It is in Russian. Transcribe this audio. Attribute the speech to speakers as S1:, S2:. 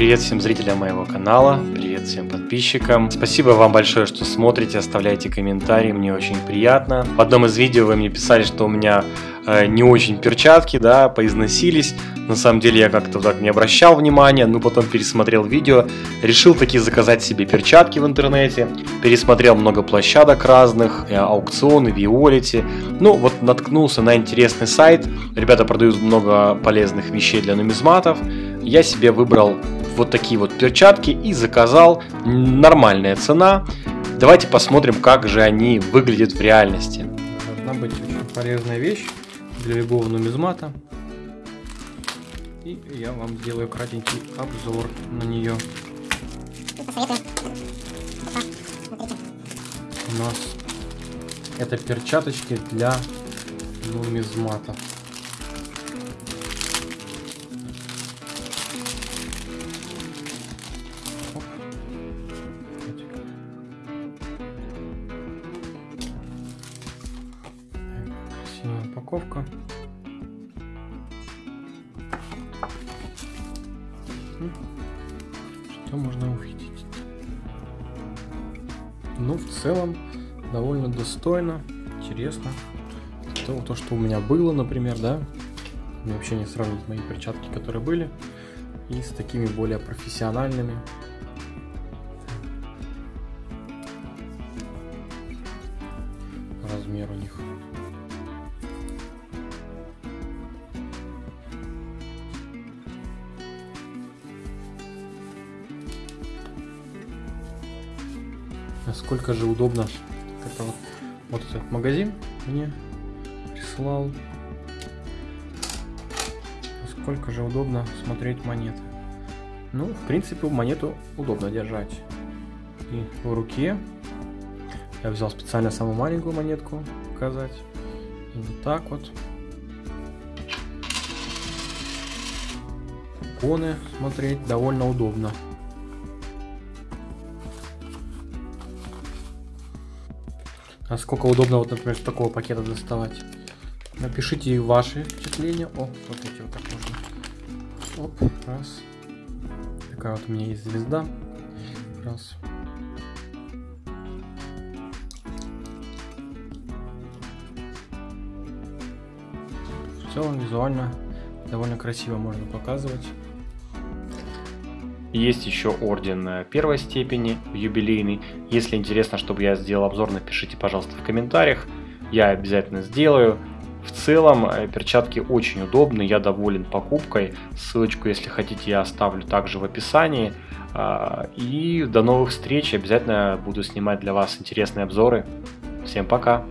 S1: Привет всем зрителям моего канала, привет всем подписчикам. Спасибо вам большое, что смотрите, оставляйте комментарии, мне очень приятно. В одном из видео вы мне писали, что у меня э, не очень перчатки, да, поизносились. На самом деле я как-то так не обращал внимания, но потом пересмотрел видео, решил таки заказать себе перчатки в интернете, пересмотрел много площадок разных, э, аукционы, Виолити. Ну вот наткнулся на интересный сайт, ребята продают много полезных вещей для нумизматов. Я себе выбрал вот такие вот перчатки и заказал. Нормальная цена. Давайте посмотрим, как же они выглядят в реальности.
S2: Должна быть очень полезная вещь для любого нумизмата. И я вам сделаю кратенький обзор на нее. У нас это перчаточки для нумизмата. Упаковка. Что можно увидеть? Ну, в целом, довольно достойно, интересно. То, то, что у меня было, например, да. Мне вообще не сравнить мои перчатки, которые были, и с такими более профессиональными. Размер у них. Насколько же удобно. Это вот, вот этот магазин мне прислал. Насколько же удобно смотреть монеты. Ну, в принципе, монету удобно держать. И в руке. Я взял специально самую маленькую монетку показать. И вот так вот. Иконы смотреть довольно удобно. Насколько удобно, вот, например, с такого пакета доставать. Напишите ваши впечатления. О, смотрите, вот так можно. Оп, раз. Такая вот у меня есть звезда. Раз. В целом визуально довольно красиво можно показывать.
S1: Есть еще орден э, первой степени, юбилейный. Если интересно, чтобы я сделал обзор, напишите, пожалуйста, в комментариях. Я обязательно сделаю. В целом, э, перчатки очень удобны, я доволен покупкой. Ссылочку, если хотите, я оставлю также в описании. А, и до новых встреч, обязательно буду снимать для вас интересные обзоры. Всем пока!